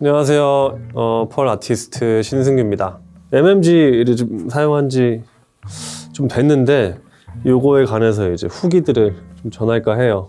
안녕하세요. 어, 펄 아티스트 신승규입니다. MMG를 좀 사용한 지 좀 됐는데 요거에 관해서 이제 후기들을 좀 전할까 해요.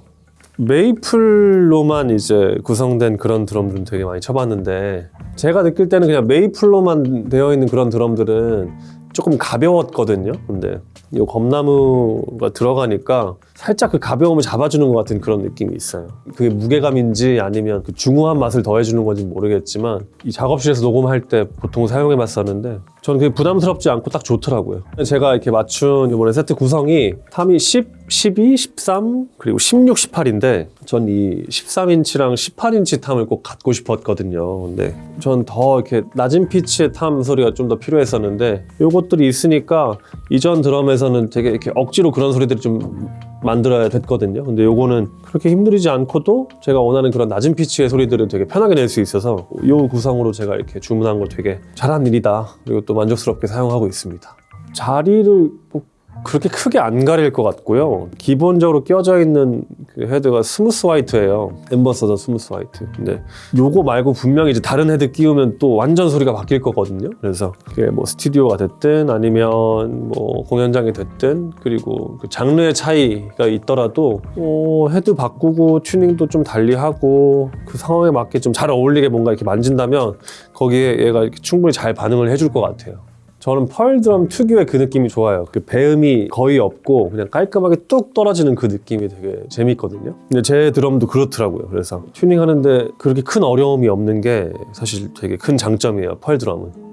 메이플로만 이제 구성된 그런 드럼들은 되게 많이 쳐봤는데 제가 느낄 때는 그냥 메이플로만 되어 있는 그런 드럼들은 조금 가벼웠거든요. 근데 이 검나무가 들어가니까 살짝 그 가벼움을 잡아주는 것 같은 그런 느낌이 있어요. 그게 무게감인지 아니면 그 중후한 맛을 더해주는 건지 모르겠지만 이 작업실에서 녹음할 때 보통 사용해봤었는데 저는 그게 부담스럽지 않고 딱 좋더라고요. 제가 이렇게 맞춘 이번에 세트 구성이 탐이 10, 12, 13 그리고 16, 18인데 전 이 13인치랑 18인치 탐을 꼭 갖고 싶었거든요. 근데 전 더 이렇게 낮은 피치의 탐 소리가 좀 더 필요했었는데 요것들이 있으니까 이전 드럼에서는 되게 이렇게 억지로 그런 소리들이 좀 만들어야 됐거든요. 근데 요거는 그렇게 힘들이지 않고도 제가 원하는 그런 낮은 피치의 소리들을 되게 편하게 낼 수 있어서 요 구성으로 제가 이렇게 주문한 걸 되게 잘한 일이다. 그리고 또 만족스럽게 사용하고 있습니다. 자리를 뭐 그렇게 크게 안 가릴 것 같고요. 기본적으로 끼워져 있는 그 헤드가 Smooth White예요. Ambassador Smooth White. 근데 요거 말고 분명히 이제 다른 헤드 끼우면 또 완전 소리가 바뀔 거거든요. 그래서 그게 뭐 스튜디오가 됐든 아니면 뭐 공연장이 됐든 그리고 그 장르의 차이가 있더라도 어, 헤드 바꾸고 튜닝도 좀 달리 하고 그 상황에 맞게 좀 잘 어울리게 뭔가 이렇게 만진다면 거기에 얘가 충분히 잘 반응을 해줄 것 같아요. 저는 펄 드럼 특유의 그 느낌이 좋아요. 그 배음이 거의 없고 그냥 깔끔하게 뚝 떨어지는 그 느낌이 되게 재밌거든요. 근데 제 드럼도 그렇더라고요. 그래서 튜닝하는데 그렇게 큰 어려움이 없는 게 사실 되게 큰 장점이에요. 펄 드럼은.